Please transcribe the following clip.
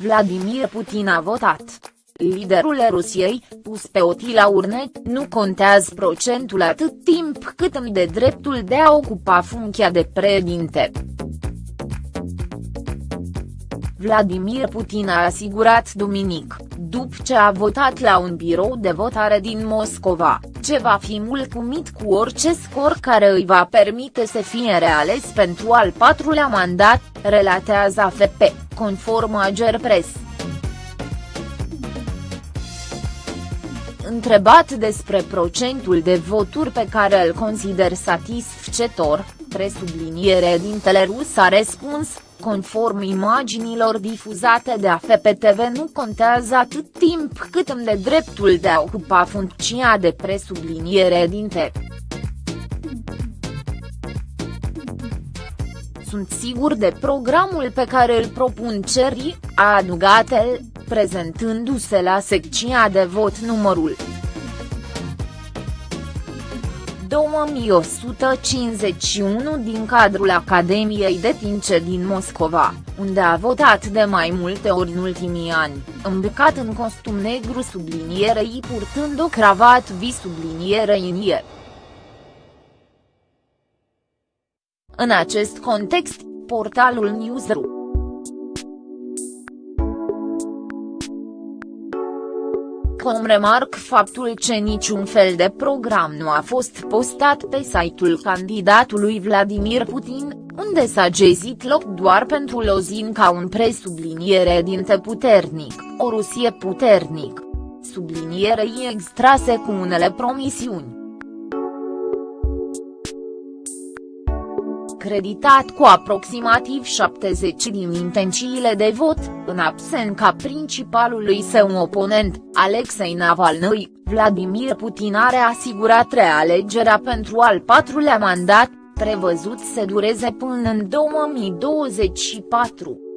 Vladimir Putin a votat. Liderul Rusiei, pus pe otii la urne, nu contează procentul atât timp cât îmi de dreptul de a ocupa funcția de președinte. Vladimir Putin a asigurat duminic, după ce a votat la un birou de votare din Moscova, ce va fi mulțumit cu orice scor care îi va permite să fie reales pentru al patrulea mandat, relatează AFP, conform Agerpres. Întrebat despre procentul de voturi pe care îl consider satisfăcător, presubliniere dintele rus a răspuns, conform imaginilor difuzate de AFP-TV nu contează atât timp cât îmi de dreptul de a ocupa funcția de presubliniere dinte. Sunt sigur de programul pe care îl propun Ceri, a adugat el, prezentându-se la secția de vot numărul 2151 din cadrul Academiei de Tince din Moscova, unde a votat de mai multe ori în ultimii ani, îmbrăcat în costum negru sublinierei purtând o cravat vi sublinierei în ie. În acest context, portalul Newsroom Com remarc faptul că niciun fel de program nu a fost postat pe site-ul candidatului Vladimir Putin, unde s-a gezit loc doar pentru Lozin ca un presubliniere dinte puternic, o Rusie puternic. Sublinierei extrase cu unele promisiuni. Creditat cu aproximativ 70 din intențiile de vot, în absența principalului său oponent, Alexei Navalny, Vladimir Putin are asigurat realegerea pentru al patrulea mandat, prevăzut să dureze până în 2024.